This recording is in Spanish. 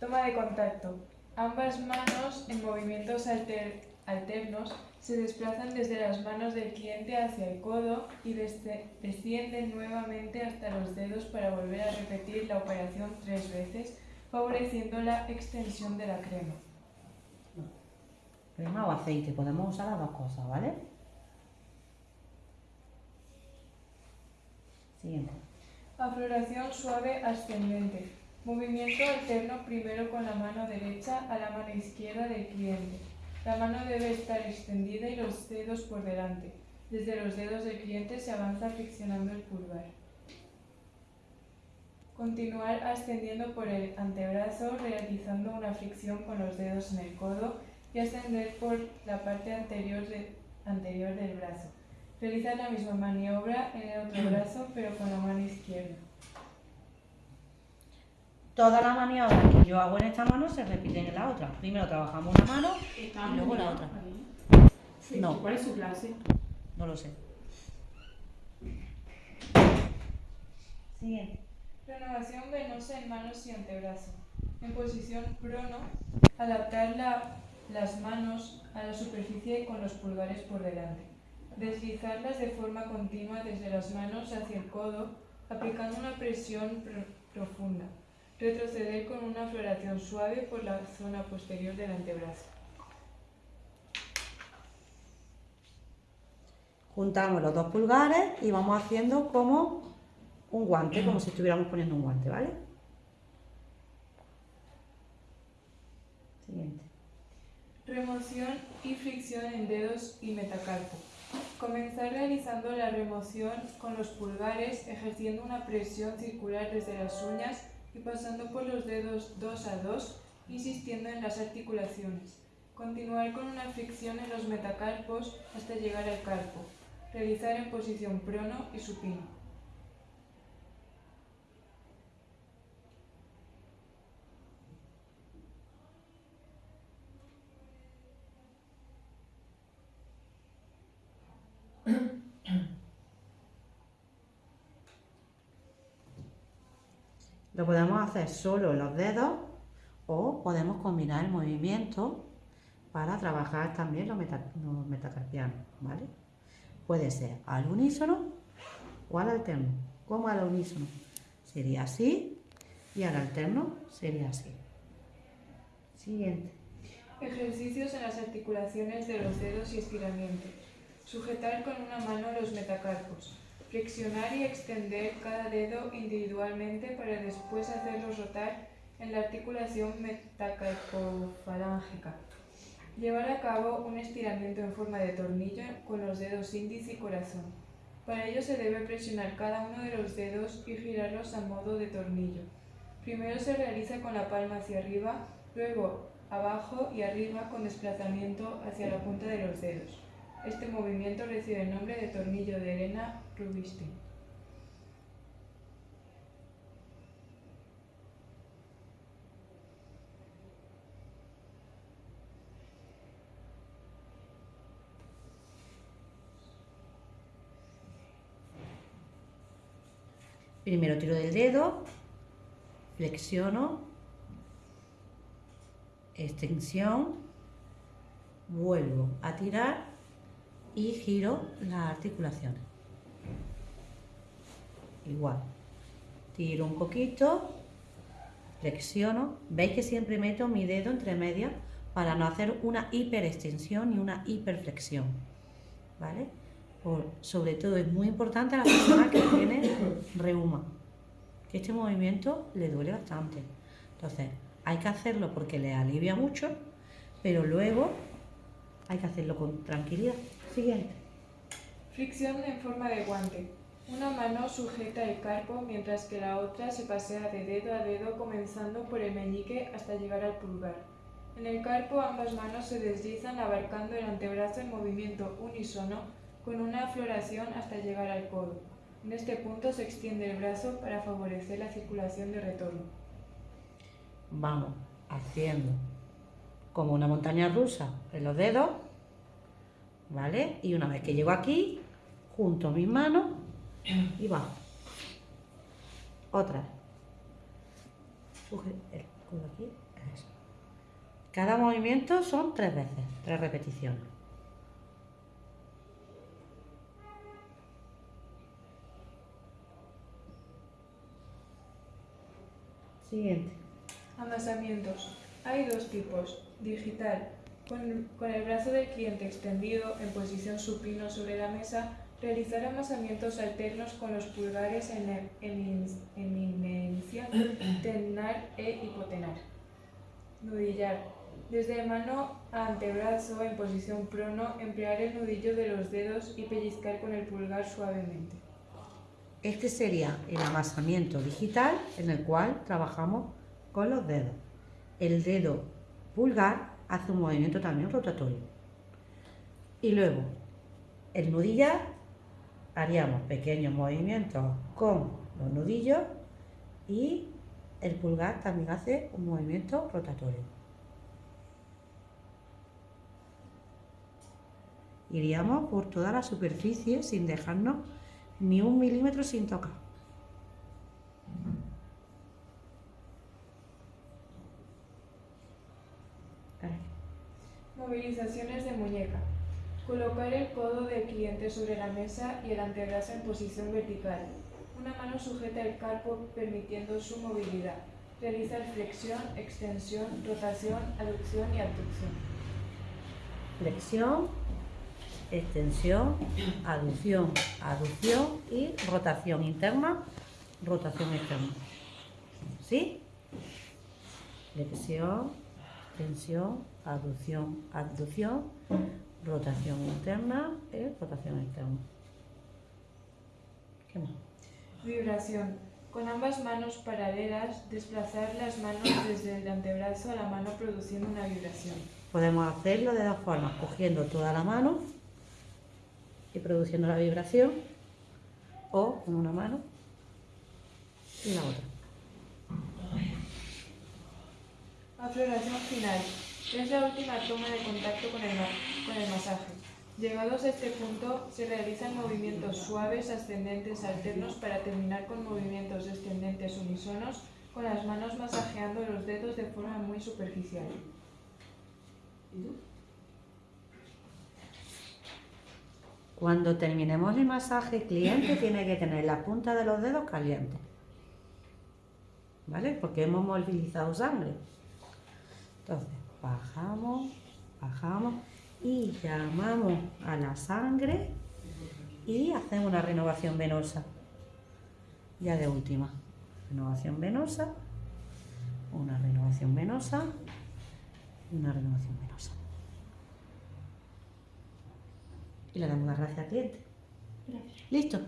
Toma de contacto. Ambas manos en movimientos alternos se desplazan desde las manos del cliente hacia el codo y descienden nuevamente hasta los dedos para volver a repetir la operación tres veces, favoreciendo la extensión de la crema. Crema o aceite, podemos usar las dos cosas, ¿vale? Siguiente. Afloración suave ascendente. Movimiento alterno primero con la mano derecha a la mano izquierda del cliente. La mano debe estar extendida y los dedos por delante. Desde los dedos del cliente se avanza friccionando el pulgar. Continuar ascendiendo por el antebrazo realizando una fricción con los dedos en el codo y ascender por la parte anterior, del brazo. Realizar la misma maniobra en el otro brazo pero con la mano izquierda. Todas las maniobras que yo hago en esta mano se repiten en la otra. Primero trabajamos una mano y luego la otra. No. ¿Cuál es su clase? No lo sé. Siguiente. Renovación venosa en manos y antebrazo. En posición prono, adaptar las manos a la superficie con los pulgares por delante. Deslizarlas de forma continua desde las manos hacia el codo, aplicando una presión profunda. Retroceder con una floración suave por la zona posterior del antebrazo. Juntamos los dos pulgares y vamos haciendo como un guante, como si estuviéramos poniendo un guante, ¿vale? Siguiente. Remoción y fricción en dedos y metacarpo. Comenzar realizando la remoción con los pulgares, ejerciendo una presión circular desde las uñas y pasando por los dedos dos a dos, insistiendo en las articulaciones. Continuar con una fricción en los metacarpos hasta llegar al carpo. Realizar en posición prono y supino. Lo podemos hacer solo en los dedos o podemos combinar el movimiento para trabajar también los, metacarpianos, ¿vale? Puede ser al unísono o al alterno. ¿Cómo al unísono? Sería así y al alterno sería así. Siguiente. Ejercicios en las articulaciones de los dedos y estiramiento. Sujetar con una mano los metacarpos. Flexionar y extender cada dedo individualmente para después hacerlos rotar en la articulación metacarpofalángica. Llevar a cabo un estiramiento en forma de tornillo con los dedos índice y corazón. Para ello se debe presionar cada uno de los dedos y girarlos a modo de tornillo. Primero se realiza con la palma hacia arriba, luego abajo y arriba con desplazamiento hacia la punta de los dedos. Este movimiento recibe el nombre de tornillo de Elena Rubinstein. Primero tiro del dedo, flexiono, extensión, vuelvo a tirar y giro las articulaciones. Igual. Tiro un poquito, flexiono. Veis que siempre meto mi dedo entre medias para no hacer una hiperextensión ni una hiperflexión. ¿Vale? sobre todo es muy importante a la persona que tiene reuma, que este movimiento le duele bastante. Entonces, hay que hacerlo porque le alivia mucho, pero luego hay que hacerlo con tranquilidad. Siguiente. Fricción en forma de guante. Una mano sujeta el carpo mientras que la otra se pasea de dedo a dedo comenzando por el meñique hasta llegar al pulgar. En el carpo ambas manos se deslizan abarcando el antebrazo en movimiento unísono con una floración hasta llegar al codo. En este punto se extiende el brazo para favorecer la circulación de retorno. Vamos haciendo como una montaña rusa en los dedos ¿vale? Y una vez que llego aquí, junto mis manos y bajo. Otra. Codo aquí. Cada movimiento son tres veces, tres repeticiones. Siguiente. Amasamientos. Hay dos tipos. Digital. Con, con el brazo del cliente extendido en posición supino sobre la mesa, realizar amasamientos alternos con los pulgares en el- emin- eminencia, tenar e hipotenar. Nudillar. Desde mano a antebrazo en posición prono, emplear el nudillo de los dedos y pellizcar con el pulgar suavemente. Este sería el amasamiento digital en el cual trabajamos con los dedos. El dedo pulgar hace un movimiento también rotatorio. Y luego, el nudillar, haríamos pequeños movimientos con los nudillos y el pulgar también hace un movimiento rotatorio. Iríamos por toda la superficie sin dejarnos ni un milímetro sin tocar. Movilizaciones de muñeca. Colocar el codo del cliente sobre la mesa y el antebrazo en posición vertical. Una mano sujeta el carpo permitiendo su movilidad. Realizar flexión, extensión, rotación, aducción y abducción. Flexión, extensión, aducción, aducción y rotación interna, rotación externa. ¿Sí? Flexión, extensión, aducción, abducción, rotación interna y rotación externa. ¿Qué más? Vibración. Con ambas manos paralelas, desplazar las manos desde el antebrazo a la mano produciendo una vibración. Podemos hacerlo de dos formas, cogiendo toda la mano y produciendo la vibración, o con una mano y la otra. Afloración final. Es la última toma de contacto con el, masaje. Llegados a este punto, se realizan movimientos suaves, ascendentes, alternos para terminar con movimientos descendentes unisonos, con las manos masajeando los dedos de forma muy superficial. Cuando terminemos el masaje, el cliente tiene que tener la punta de los dedos calientes. ¿Vale? Porque hemos movilizado sangre. Entonces, bajamos, bajamos y llamamos a la sangre y hacemos una renovación venosa. Ya de última. Renovación venosa, una renovación venosa una renovación venosa. Y le damos las gracias al cliente. ¿Listo?